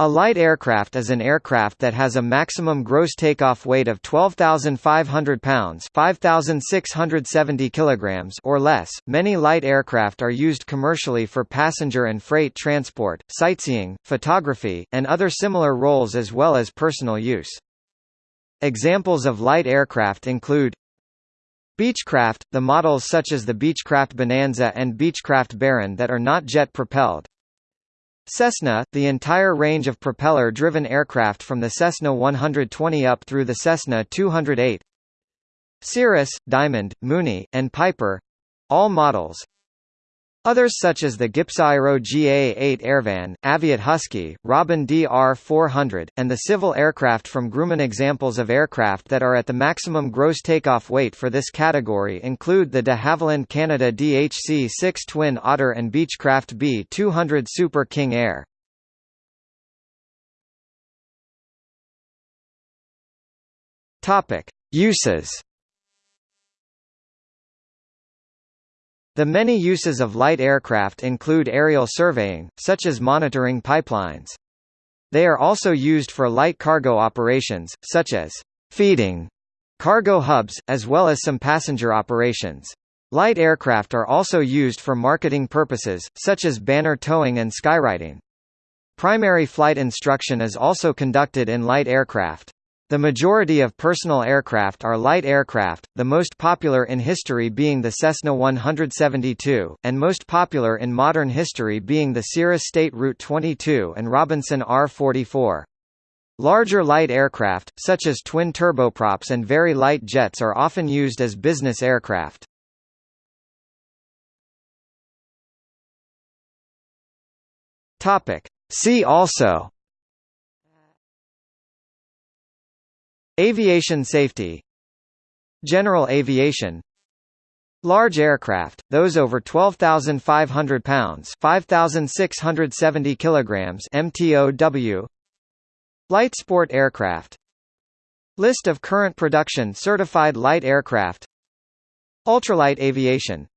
A light aircraft is an aircraft that has a maximum gross takeoff weight of 12,500 pounds (5,670 kilograms) or less. Many light aircraft are used commercially for passenger and freight transport, sightseeing, photography, and other similar roles as well as personal use. Examples of light aircraft include Beechcraft, the models such as the Beechcraft Bonanza and Beechcraft Baron that are not jet-propelled, Cessna, the entire range of propeller-driven aircraft from the Cessna 120 up through the Cessna 208 Cirrus, Diamond, Mooney, and Piper—all models Others such as the Gippsaero GA-8 Airvan, Aviat Husky, Robin DR-400, and the civil aircraft from Grumman examples of aircraft that are at the maximum gross takeoff weight for this category include the de Havilland Canada DHC-6 Twin Otter and Beechcraft B-200 Super King Air. Uses The many uses of light aircraft include aerial surveying, such as monitoring pipelines. They are also used for light cargo operations, such as feeding cargo hubs, as well as some passenger operations. Light aircraft are also used for marketing purposes, such as banner towing and skywriting. Primary flight instruction is also conducted in light aircraft. The majority of personal aircraft are light aircraft, the most popular in history being the Cessna 172, and most popular in modern history being the Cirrus State Route 22 and Robinson R-44. Larger light aircraft, such as twin turboprops and very light jets are often used as business aircraft. See also Aviation safety. General aviation. Large aircraft, those over 12,500 pounds 5,670 kilograms MTOW Light sport aircraft. List of current production certified light aircraft. Ultralight aviation